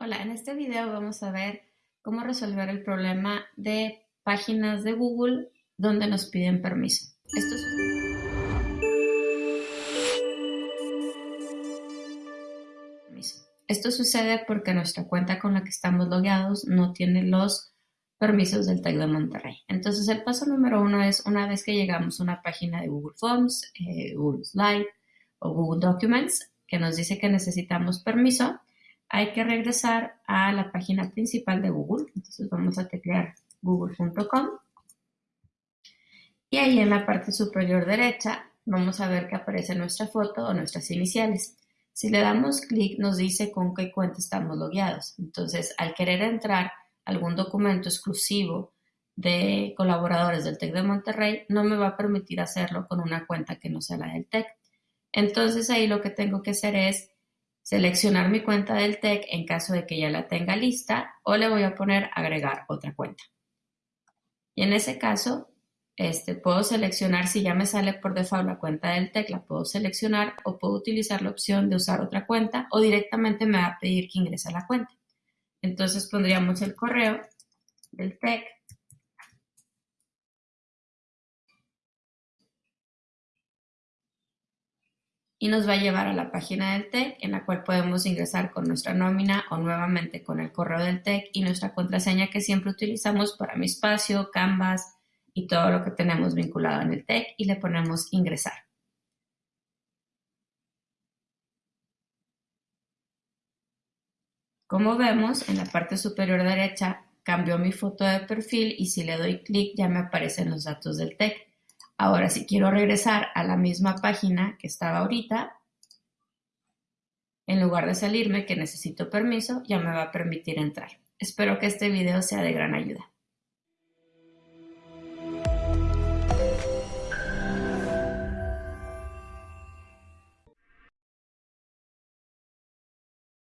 Hola, en este video vamos a ver cómo resolver el problema de páginas de Google donde nos piden permiso. Esto, sucede porque nuestra cuenta con la que estamos logueados no tiene los permisos del TEC de Monterrey. Entonces el paso número uno es una vez que llegamos a una página de Google Forms, eh, Google Slide o Google Documents que nos dice que necesitamos permiso, hay que regresar a la página principal de Google. Entonces vamos a teclear google.com y ahí en la parte superior derecha vamos a ver que aparece nuestra foto o nuestras iniciales. Si le damos clic nos dice con qué cuenta estamos logueados. Entonces al querer entrar algún documento exclusivo de colaboradores del TEC de Monterrey, no me va a permitir hacerlo con una cuenta que no sea la del TEC. Entonces ahí lo que tengo que hacer es seleccionar mi cuenta del TEC en caso de que ya la tenga lista o le voy a poner agregar otra cuenta. Y en ese caso, este, puedo seleccionar si ya me sale por default la cuenta del TEC, la puedo seleccionar o puedo utilizar la opción de usar otra cuenta o directamente me va a pedir que ingrese a la cuenta. Entonces pondríamos el correo del TEC y nos va a llevar a la página del TEC en la cual podemos ingresar con nuestra nómina o nuevamente con el correo del TEC y nuestra contraseña que siempre utilizamos para mi espacio, Canvas y todo lo que tenemos vinculado en el TEC y le ponemos ingresar. Como vemos, en la parte superior derecha cambió mi foto de perfil y si le doy clic ya me aparecen los datos del TEC. Ahora, si quiero regresar a la misma página que estaba ahorita, en lugar de salirme que necesito permiso, ya me va a permitir entrar. Espero que este video sea de gran ayuda.